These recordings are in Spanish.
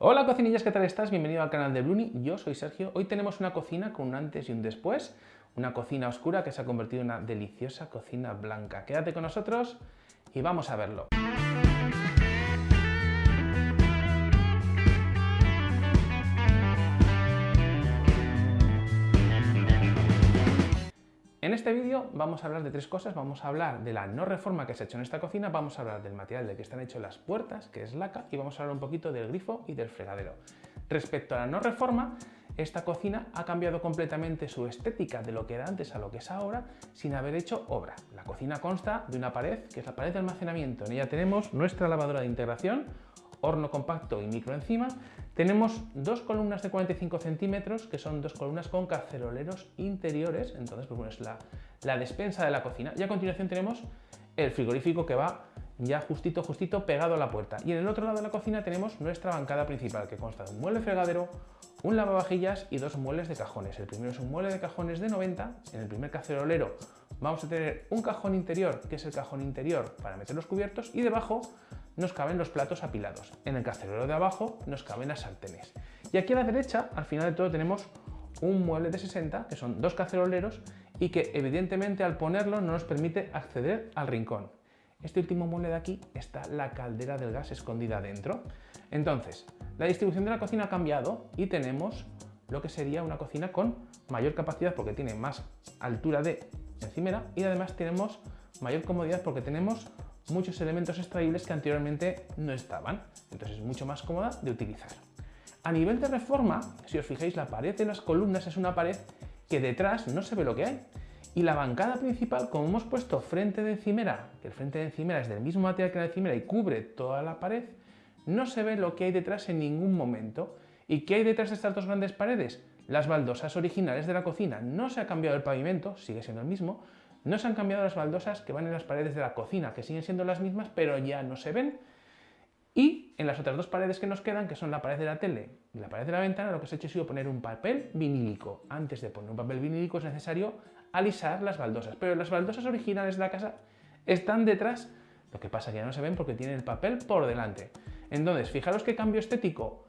Hola cocinillas, ¿qué tal estás? Bienvenido al canal de Bluni, yo soy Sergio. Hoy tenemos una cocina con un antes y un después, una cocina oscura que se ha convertido en una deliciosa cocina blanca. Quédate con nosotros y vamos a verlo. Este vídeo vamos a hablar de tres cosas, vamos a hablar de la no reforma que se ha hecho en esta cocina, vamos a hablar del material de que están hechas las puertas, que es laca, y vamos a hablar un poquito del grifo y del fregadero. Respecto a la no reforma, esta cocina ha cambiado completamente su estética de lo que era antes a lo que es ahora sin haber hecho obra. La cocina consta de una pared, que es la pared de almacenamiento. En ella tenemos nuestra lavadora de integración, horno compacto y micro encima, tenemos dos columnas de 45 centímetros, que son dos columnas con caceroleros interiores, entonces pues bueno, es la, la despensa de la cocina. Y a continuación tenemos el frigorífico que va ya justito, justito pegado a la puerta. Y en el otro lado de la cocina tenemos nuestra bancada principal, que consta de un mueble fregadero, un lavavajillas y dos muebles de cajones. El primero es un mueble de cajones de 90, en el primer cacerolero vamos a tener un cajón interior, que es el cajón interior para meter los cubiertos, y debajo nos caben los platos apilados. En el cacerolero de abajo nos caben las sartenes. Y aquí a la derecha, al final de todo, tenemos un mueble de 60, que son dos caceroleros, y que evidentemente al ponerlo no nos permite acceder al rincón. Este último mueble de aquí está la caldera del gas escondida dentro. Entonces, la distribución de la cocina ha cambiado y tenemos lo que sería una cocina con mayor capacidad porque tiene más altura de encimera y además tenemos mayor comodidad porque tenemos muchos elementos extraíbles que anteriormente no estaban. Entonces es mucho más cómoda de utilizar. A nivel de reforma, si os fijáis, la pared de las columnas es una pared que detrás no se ve lo que hay. Y la bancada principal, como hemos puesto frente de encimera, que el frente de encimera es del mismo material que la encimera y cubre toda la pared, no se ve lo que hay detrás en ningún momento. ¿Y qué hay detrás de estas dos grandes paredes? Las baldosas originales de la cocina. No se ha cambiado el pavimento, sigue siendo el mismo, no se han cambiado las baldosas que van en las paredes de la cocina, que siguen siendo las mismas, pero ya no se ven. Y en las otras dos paredes que nos quedan, que son la pared de la tele y la pared de la ventana, lo que se ha hecho ha sido poner un papel vinílico. Antes de poner un papel vinílico es necesario alisar las baldosas, pero las baldosas originales de la casa están detrás, lo que pasa que ya no se ven porque tienen el papel por delante. Entonces, fijaros qué cambio estético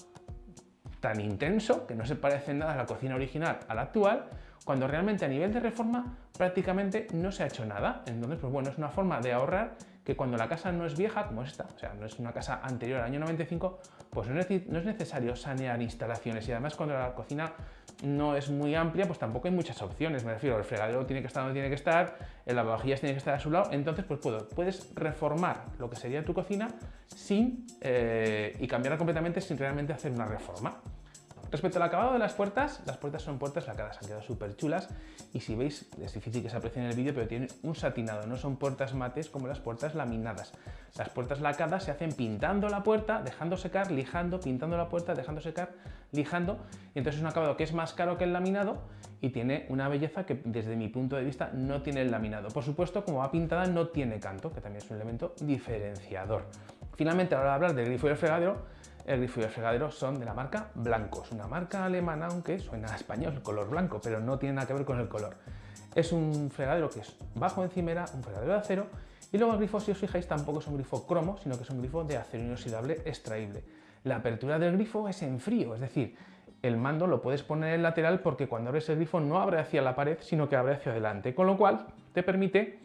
tan intenso, que no se parece nada a la cocina original a la actual, cuando realmente a nivel de reforma prácticamente no se ha hecho nada. Entonces, pues bueno, es una forma de ahorrar que cuando la casa no es vieja, como esta, o sea, no es una casa anterior al año 95, pues no es, necesario sanear instalaciones y además cuando la cocina no es muy amplia, pues tampoco hay muchas opciones, me refiero, el fregadero tiene que estar donde tiene que estar, el lavavajillas tiene que estar a su lado, entonces pues puedo, puedes reformar lo que sería tu cocina sin, eh, y cambiarla completamente sin realmente hacer una reforma. Respecto al acabado de las puertas, las puertas son puertas lacadas, han quedado súper chulas y si veis, es difícil que se aprecie en el vídeo, pero tienen un satinado, no son puertas mates como las puertas laminadas. Las puertas lacadas se hacen pintando la puerta, dejando secar, lijando, pintando la puerta, dejando secar, lijando, y entonces es un acabado que es más caro que el laminado y tiene una belleza que desde mi punto de vista no tiene el laminado. Por supuesto, como va pintada no tiene canto, que también es un elemento diferenciador. Finalmente, ahora de hablar del grifo y el fregadero, el grifo y el fregadero son de la marca Blancos, una marca alemana, aunque suena a español, color blanco, pero no tiene nada que ver con el color. Es un fregadero que es bajo encimera, un fregadero de acero, y luego el grifo, si os fijáis, tampoco es un grifo cromo, sino que es un grifo de acero inoxidable extraíble. La apertura del grifo es en frío, es decir, el mando lo puedes poner en lateral porque cuando abres el grifo no abre hacia la pared, sino que abre hacia adelante, con lo cual te permite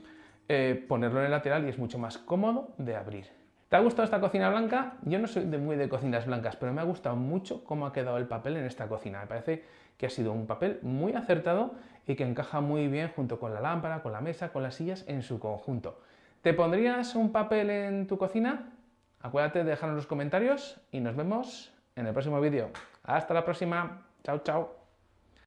eh, ponerlo en el lateral y es mucho más cómodo de abrir. ¿Te ha gustado esta cocina blanca? Yo no soy de muy de cocinas blancas, pero me ha gustado mucho cómo ha quedado el papel en esta cocina. Me parece que ha sido un papel muy acertado y que encaja muy bien junto con la lámpara, con la mesa, con las sillas en su conjunto. ¿Te pondrías un papel en tu cocina? Acuérdate de dejarnos los comentarios y nos vemos en el próximo vídeo. Hasta la próxima. Chao, chao.